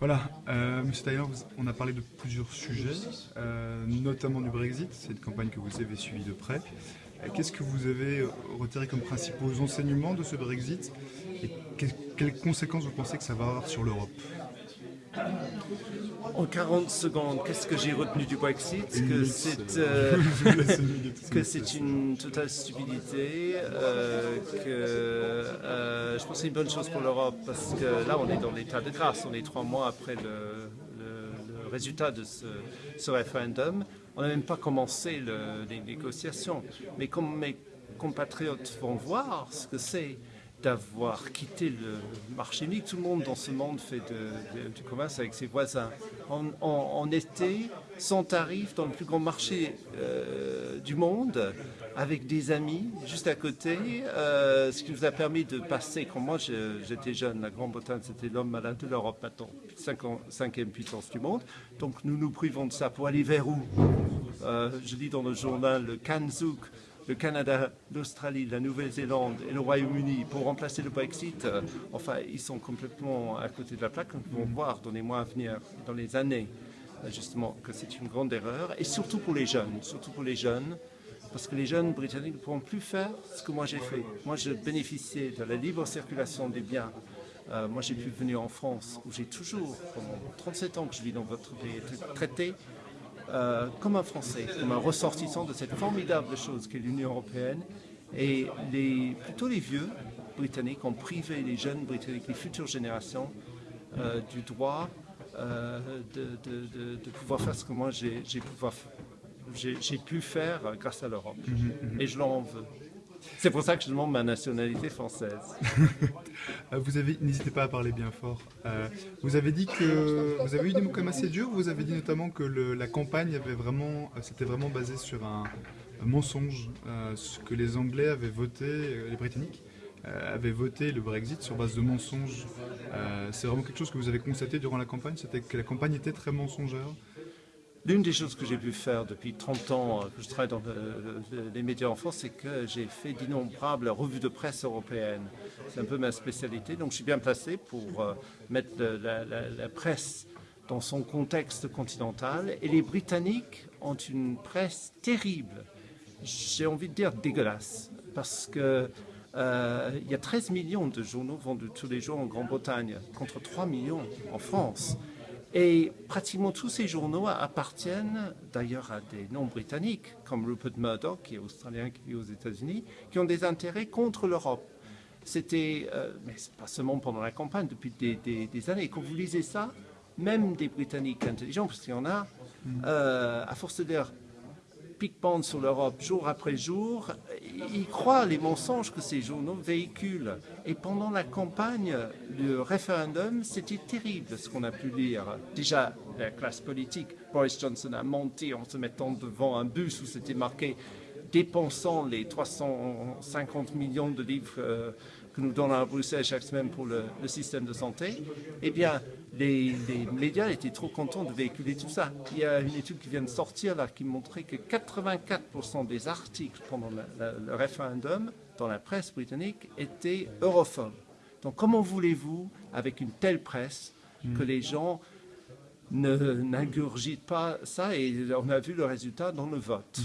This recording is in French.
Voilà, euh, Monsieur Taylor, on a parlé de plusieurs sujets, euh, notamment du Brexit. C'est une campagne que vous avez suivie de près. Euh, Qu'est-ce que vous avez retiré comme principaux enseignements de ce Brexit et quelles conséquences vous pensez que ça va avoir sur l'Europe? En 40 secondes, qu'est-ce que j'ai retenu du Brexit? Que c'est euh, que c'est une totale stupidité, euh, que euh, je pense que c'est une bonne chose pour l'Europe parce que là on est dans l'état de grâce, on est trois mois après le, le- le résultat de ce, ce référendum. On n'a même pas commencé le- les négociations. Mais comme mes compatriotes vont voir ce que c'est d'avoir quitté le marché unique, tout le monde dans ce monde fait du commerce avec ses voisins. En, en- en été, sans tarif, dans le plus grand marché euh, du monde, avec des amis juste à côté, euh, ce qui nous a permis de passer, quand moi j'étais jeune, la Grande-Bretagne c'était l'homme malade de l'Europe maintenant, cinq- cinquième puissance du monde, donc nous nous privons de ça pour aller vers où? Euh, Je lis dans le journal le Kanzuk, le Canada, l'Australie, la Nouvelle-Zélande et le Royaume-Uni pour remplacer le Brexit, euh, enfin, ils sont complètement à côté de la plaque. Nous vont voir dans les mois à venir, dans les années, euh, justement, que c'est une grande erreur. Et surtout pour les jeunes, surtout pour les jeunes, parce que les jeunes britanniques ne pourront plus faire ce que moi j'ai fait. Moi, je bénéficiais de la libre circulation des biens. Euh, moi, j'ai pu venir en France, où j'ai toujours, pendant 37 ans que je vis dans votre pays, traité euh, comme un Français, comme un ressortissant de cette formidable chose qu'est l'Union européenne. Et les, plutôt les vieux Britanniques ont privé les jeunes Britanniques, les futures générations, euh, du droit euh, de, de- de- de pouvoir faire ce que moi j'ai pu faire grâce à l'Europe. Et je leur en veux. C'est pour ça que je demande ma nationalité française. Euh, Vous n'hésitez pas à parler bien fort. Euh, vous avez dit que vous avez eu des mots assez durs. Vous avez dit notamment que la campagne avait vraiment, euh, c'était vraiment basé sur un, mensonge, euh, que les Anglais avaient voté, euh, les Britanniques euh, avaient voté le Brexit sur base de mensonges. Euh, c'est vraiment quelque chose que vous avez constaté durant la campagne, c'était que la campagne était très mensongère? L'une des choses que j'ai pu faire depuis 30 ans euh, que je travaille dans le- le- les médias en France, c'est que j'ai fait d'innombrables revues de presse européennes. C'est un peu ma spécialité, donc je suis bien placé pour euh, mettre la, presse dans son contexte continental. Et les Britanniques ont une presse terrible, j'ai envie de dire dégueulasse, parce que euh, il y a 13 millions de journaux vendus tous les jours en Grande-Bretagne, contre 3 millions en France. Et pratiquement tous ces journaux appartiennent d'ailleurs à des noms britanniques, comme Rupert Murdoch, qui est australien, qui vit aux États-Unis, qui ont des intérêts contre l'Europe. C'était, euh, mais pas seulement pendant la campagne, depuis des, années. Quand vous lisez ça, même des Britanniques intelligents, parce qu'il y en a, euh, à force de dire pique-pente sur l'Europe jour après jour, ils croient les mensonges que ces journaux véhiculent. Et pendant la campagne, le référendum, c'était terrible ce qu'on a pu lire. Déjà, la classe politique, Boris Johnson a menti en se mettant devant un bus où c'était marqué dépensant les 350 millions de livres euh, que nous donnons à Bruxelles chaque semaine pour le, le système de santé, eh bien, les, les médias étaient trop contents de véhiculer tout ça. Il y a une étude qui vient de sortir là qui montrait que 84% des articles pendant la- la- le référendum dans la presse britannique étaient europhobes. Donc comment voulez-vous, avec une telle presse, que les gens n'ingurgitent pas ça? Et on a vu le résultat dans le vote.